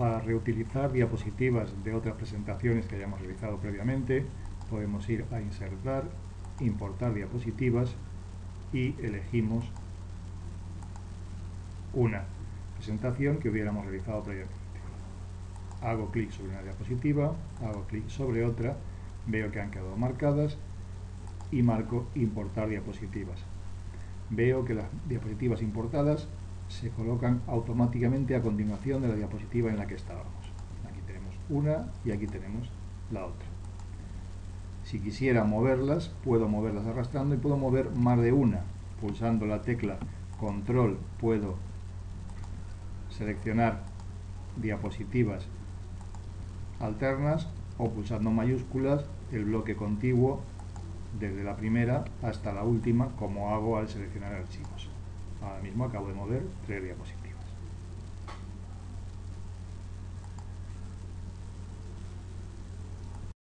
Para reutilizar diapositivas de otras presentaciones que hayamos realizado previamente, podemos ir a insertar, importar diapositivas y elegimos una presentación que hubiéramos realizado previamente. Hago clic sobre una diapositiva, hago clic sobre otra, veo que han quedado marcadas y marco importar diapositivas. Veo que las diapositivas importadas se colocan automáticamente a continuación de la diapositiva en la que estábamos. Aquí tenemos una y aquí tenemos la otra. Si quisiera moverlas, puedo moverlas arrastrando y puedo mover más de una. Pulsando la tecla control puedo seleccionar diapositivas alternas o pulsando mayúsculas el bloque contiguo desde la primera hasta la última como hago al seleccionar archivos. Ahora mismo acabo de mover tres diapositivas.